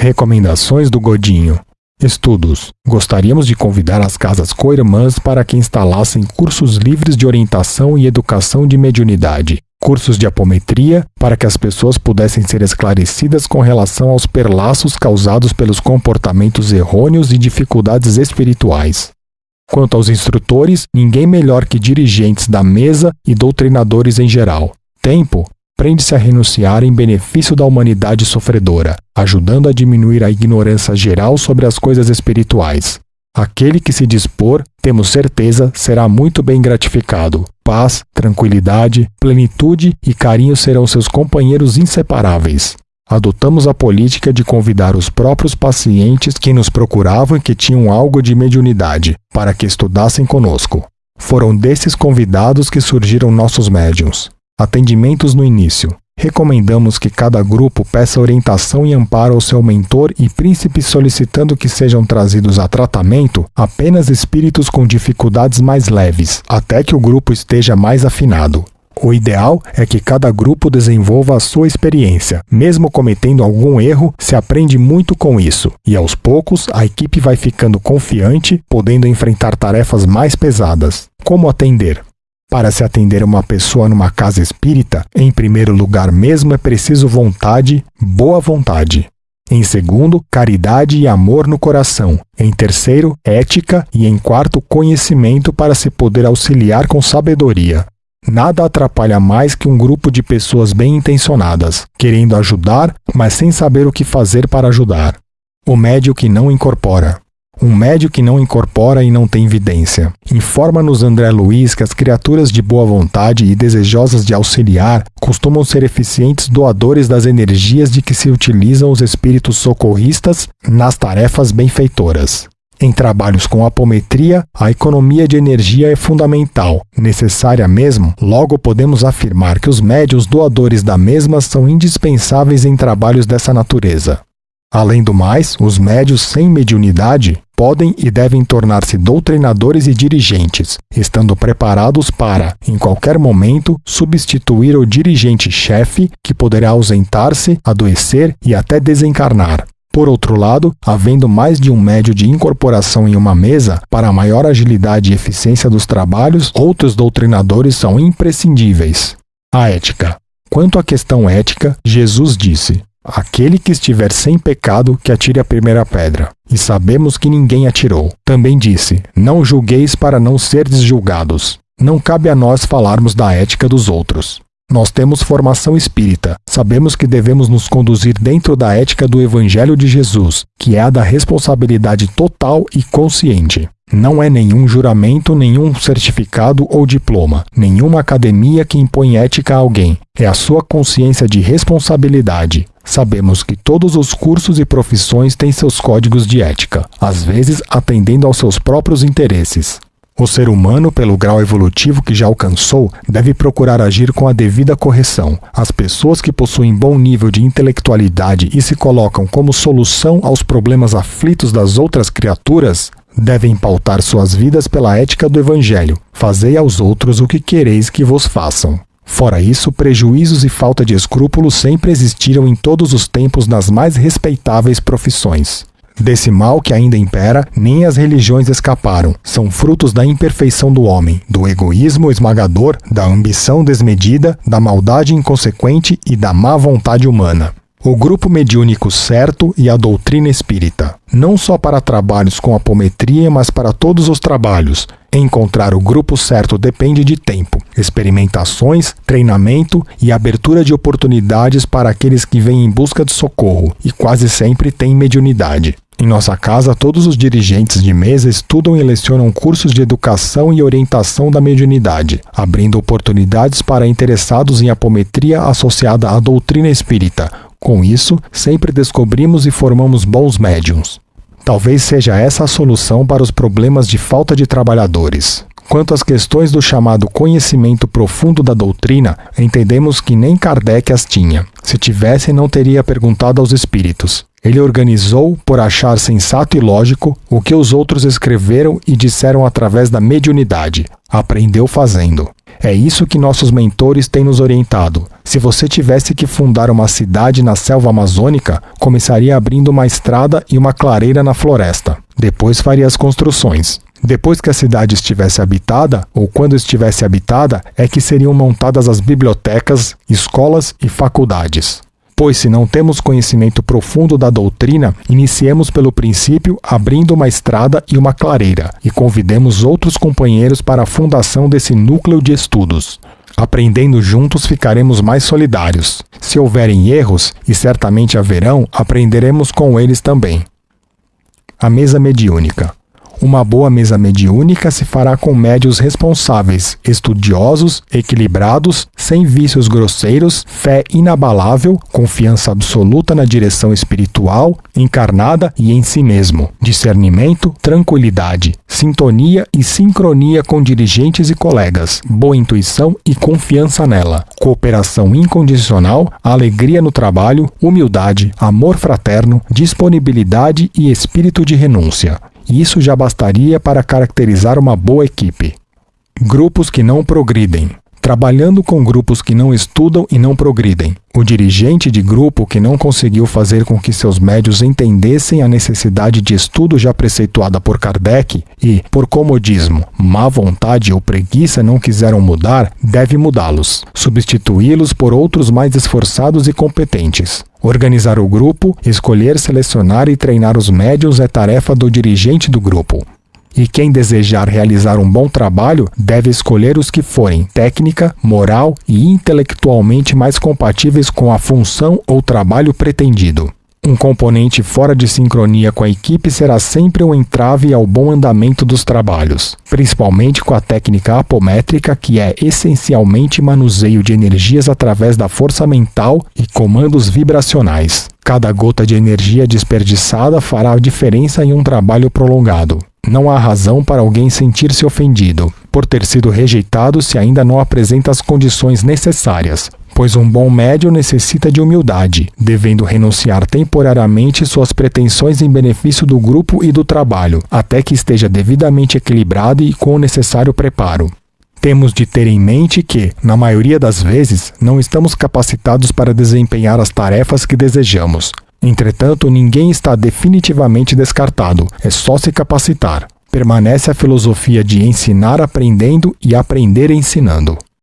Recomendações do Godinho. Estudos. Gostaríamos de convidar as casas co-irmãs para que instalassem cursos livres de orientação e educação de mediunidade, cursos de apometria para que as pessoas pudessem ser esclarecidas com relação aos perlaços causados pelos comportamentos errôneos e dificuldades espirituais. Quanto aos instrutores, ninguém melhor que dirigentes da mesa e doutrinadores em geral. Tempo prende-se a renunciar em benefício da humanidade sofredora, ajudando a diminuir a ignorância geral sobre as coisas espirituais. Aquele que se dispor, temos certeza, será muito bem gratificado. Paz, tranquilidade, plenitude e carinho serão seus companheiros inseparáveis. Adotamos a política de convidar os próprios pacientes que nos procuravam e que tinham algo de mediunidade, para que estudassem conosco. Foram desses convidados que surgiram nossos médiums. Atendimentos no início. Recomendamos que cada grupo peça orientação e amparo ao seu mentor e príncipe solicitando que sejam trazidos a tratamento apenas espíritos com dificuldades mais leves, até que o grupo esteja mais afinado. O ideal é que cada grupo desenvolva a sua experiência. Mesmo cometendo algum erro, se aprende muito com isso, e aos poucos a equipe vai ficando confiante, podendo enfrentar tarefas mais pesadas. Como atender? Para se atender uma pessoa numa casa espírita, em primeiro lugar mesmo é preciso vontade, boa vontade. Em segundo, caridade e amor no coração. Em terceiro, ética. E em quarto, conhecimento para se poder auxiliar com sabedoria. Nada atrapalha mais que um grupo de pessoas bem intencionadas, querendo ajudar, mas sem saber o que fazer para ajudar. O médio que não incorpora. Um médio que não incorpora e não tem evidência. Informa-nos André Luiz que as criaturas de boa vontade e desejosas de auxiliar costumam ser eficientes doadores das energias de que se utilizam os espíritos socorristas nas tarefas benfeitoras. Em trabalhos com apometria, a economia de energia é fundamental, necessária mesmo, logo podemos afirmar que os médios doadores da mesma são indispensáveis em trabalhos dessa natureza. Além do mais, os médios sem mediunidade podem e devem tornar-se doutrinadores e dirigentes, estando preparados para, em qualquer momento, substituir o dirigente-chefe que poderá ausentar-se, adoecer e até desencarnar. Por outro lado, havendo mais de um médio de incorporação em uma mesa, para maior agilidade e eficiência dos trabalhos, outros doutrinadores são imprescindíveis. A ética. Quanto à questão ética, Jesus disse: Aquele que estiver sem pecado, que atire a primeira pedra. E sabemos que ninguém atirou. Também disse: Não julgueis para não serdes julgados. Não cabe a nós falarmos da ética dos outros. Nós temos formação espírita, sabemos que devemos nos conduzir dentro da ética do Evangelho de Jesus, que é a da responsabilidade total e consciente. Não é nenhum juramento, nenhum certificado ou diploma, nenhuma academia que impõe ética a alguém. É a sua consciência de responsabilidade. Sabemos que todos os cursos e profissões têm seus códigos de ética, às vezes atendendo aos seus próprios interesses. O ser humano, pelo grau evolutivo que já alcançou, deve procurar agir com a devida correção. As pessoas que possuem bom nível de intelectualidade e se colocam como solução aos problemas aflitos das outras criaturas devem pautar suas vidas pela ética do Evangelho. Fazei aos outros o que quereis que vos façam. Fora isso, prejuízos e falta de escrúpulos sempre existiram em todos os tempos nas mais respeitáveis profissões. Desse mal que ainda impera, nem as religiões escaparam. São frutos da imperfeição do homem, do egoísmo esmagador, da ambição desmedida, da maldade inconsequente e da má vontade humana. O grupo mediúnico certo e a doutrina espírita, não só para trabalhos com apometria, mas para todos os trabalhos. Encontrar o grupo certo depende de tempo, experimentações, treinamento e abertura de oportunidades para aqueles que vêm em busca de socorro e quase sempre têm mediunidade. Em nossa casa, todos os dirigentes de mesa estudam e lecionam cursos de educação e orientação da mediunidade, abrindo oportunidades para interessados em apometria associada à doutrina espírita, com isso, sempre descobrimos e formamos bons médiums. Talvez seja essa a solução para os problemas de falta de trabalhadores. Quanto às questões do chamado conhecimento profundo da doutrina, entendemos que nem Kardec as tinha. Se tivesse, não teria perguntado aos espíritos. Ele organizou, por achar sensato e lógico, o que os outros escreveram e disseram através da mediunidade. Aprendeu fazendo. É isso que nossos mentores têm nos orientado. Se você tivesse que fundar uma cidade na selva amazônica, começaria abrindo uma estrada e uma clareira na floresta. Depois faria as construções. Depois que a cidade estivesse habitada, ou quando estivesse habitada, é que seriam montadas as bibliotecas, escolas e faculdades. Pois, se não temos conhecimento profundo da doutrina, iniciemos pelo princípio abrindo uma estrada e uma clareira, e convidemos outros companheiros para a fundação desse núcleo de estudos. Aprendendo juntos, ficaremos mais solidários. Se houverem erros, e certamente haverão, aprenderemos com eles também. A mesa mediúnica. Uma boa mesa mediúnica se fará com médios responsáveis, estudiosos, equilibrados, sem vícios grosseiros, fé inabalável, confiança absoluta na direção espiritual, encarnada e em si mesmo, discernimento, tranquilidade, sintonia e sincronia com dirigentes e colegas, boa intuição e confiança nela, cooperação incondicional, alegria no trabalho, humildade, amor fraterno, disponibilidade e espírito de renúncia. Isso já bastaria para caracterizar uma boa equipe. Grupos que não progridem. Trabalhando com grupos que não estudam e não progridem. O dirigente de grupo que não conseguiu fazer com que seus médios entendessem a necessidade de estudo já preceituada por Kardec e, por comodismo, má vontade ou preguiça não quiseram mudar, deve mudá-los, substituí-los por outros mais esforçados e competentes. Organizar o grupo, escolher, selecionar e treinar os médios é tarefa do dirigente do grupo. E quem desejar realizar um bom trabalho deve escolher os que forem técnica, moral e intelectualmente mais compatíveis com a função ou trabalho pretendido. Um componente fora de sincronia com a equipe será sempre um entrave ao bom andamento dos trabalhos, principalmente com a técnica apométrica, que é essencialmente manuseio de energias através da força mental e comandos vibracionais. Cada gota de energia desperdiçada fará diferença em um trabalho prolongado. Não há razão para alguém sentir-se ofendido por ter sido rejeitado se ainda não apresenta as condições necessárias, pois um bom médio necessita de humildade, devendo renunciar temporariamente suas pretensões em benefício do grupo e do trabalho, até que esteja devidamente equilibrado e com o necessário preparo. Temos de ter em mente que, na maioria das vezes, não estamos capacitados para desempenhar as tarefas que desejamos. Entretanto, ninguém está definitivamente descartado, é só se capacitar. Permanece a filosofia de ensinar aprendendo e aprender ensinando.